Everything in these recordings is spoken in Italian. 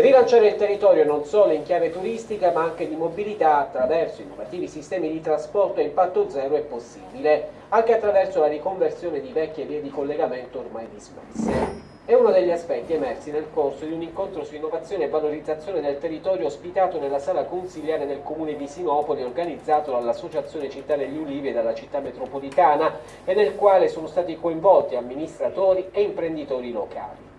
Rilanciare il territorio non solo in chiave turistica ma anche di mobilità attraverso innovativi sistemi di trasporto a impatto zero è possibile, anche attraverso la riconversione di vecchie vie di collegamento ormai dismesse. È uno degli aspetti emersi nel corso di un incontro su innovazione e valorizzazione del territorio ospitato nella sala consiliare del comune di Sinopoli organizzato dall'Associazione Città degli Ulivi e dalla città metropolitana e nel quale sono stati coinvolti amministratori e imprenditori locali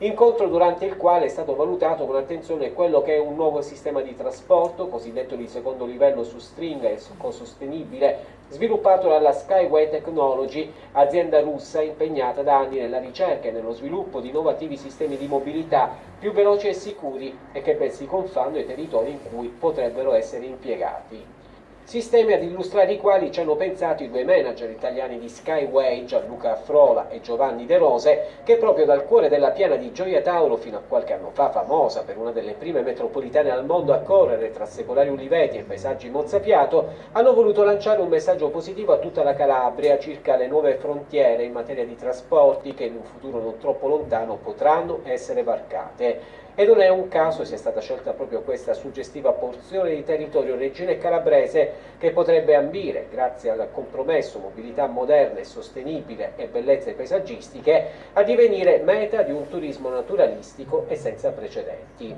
incontro durante il quale è stato valutato con attenzione quello che è un nuovo sistema di trasporto, cosiddetto di secondo livello su stringa e sostenibile, sviluppato dalla Skyway Technology, azienda russa impegnata da anni nella ricerca e nello sviluppo di innovativi sistemi di mobilità più veloci e sicuri e che ben si confanno ai territori in cui potrebbero essere impiegati. Sistemi ad illustrare i quali ci hanno pensato i due manager italiani di Skyway, Gianluca Frola e Giovanni De Rose, che proprio dal cuore della piana di Gioia Tauro, fino a qualche anno fa famosa per una delle prime metropolitane al mondo a correre tra secolari uliveti e paesaggi mozzafiato, hanno voluto lanciare un messaggio positivo a tutta la Calabria circa le nuove frontiere in materia di trasporti che in un futuro non troppo lontano potranno essere varcate. E non è un caso sia stata scelta proprio questa suggestiva porzione di territorio reggine e calabrese che potrebbe ambire, grazie al compromesso mobilità moderna e sostenibile e bellezze paesaggistiche, a divenire meta di un turismo naturalistico e senza precedenti.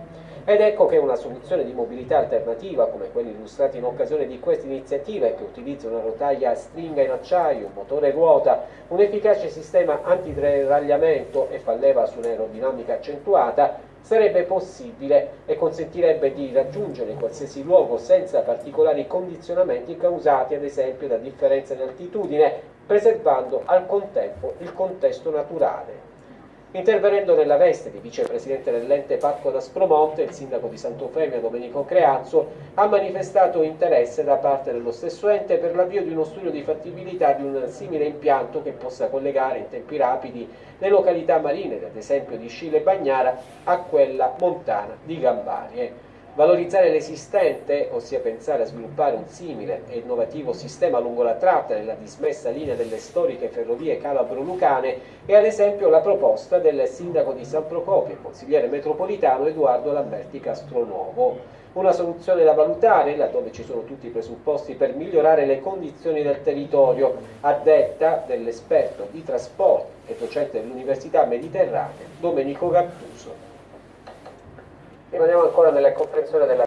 Ed ecco che una soluzione di mobilità alternativa, come quella illustrata in occasione di questa iniziativa e che utilizza una rotaia a stringa in acciaio, un motore ruota, un efficace sistema antideragliamento e fa leva su un'aerodinamica accentuata, sarebbe possibile e consentirebbe di raggiungere qualsiasi luogo senza particolari condizionamenti causati ad esempio da differenze di altitudine, preservando al contempo il contesto naturale. Intervenendo nella veste di vicepresidente dell'ente Parco d'Aspromonte, il sindaco di Sant'Eufemia Domenico Creazzo ha manifestato interesse da parte dello stesso ente per l'avvio di uno studio di fattibilità di un simile impianto che possa collegare in tempi rapidi le località marine, ad esempio di Scile e Bagnara, a quella montana di Gambarie. Valorizzare l'esistente, ossia pensare a sviluppare un simile e innovativo sistema lungo la tratta nella dismessa linea delle storiche ferrovie calabro-lucane è ad esempio la proposta del sindaco di San Procopio e consigliere metropolitano Edoardo Lamberti Castronuovo. Una soluzione da valutare, laddove ci sono tutti i presupposti per migliorare le condizioni del territorio, a detta dell'esperto di trasporti e docente dell'Università Mediterranea Domenico Gattuso rimaniamo ancora nella comprensione della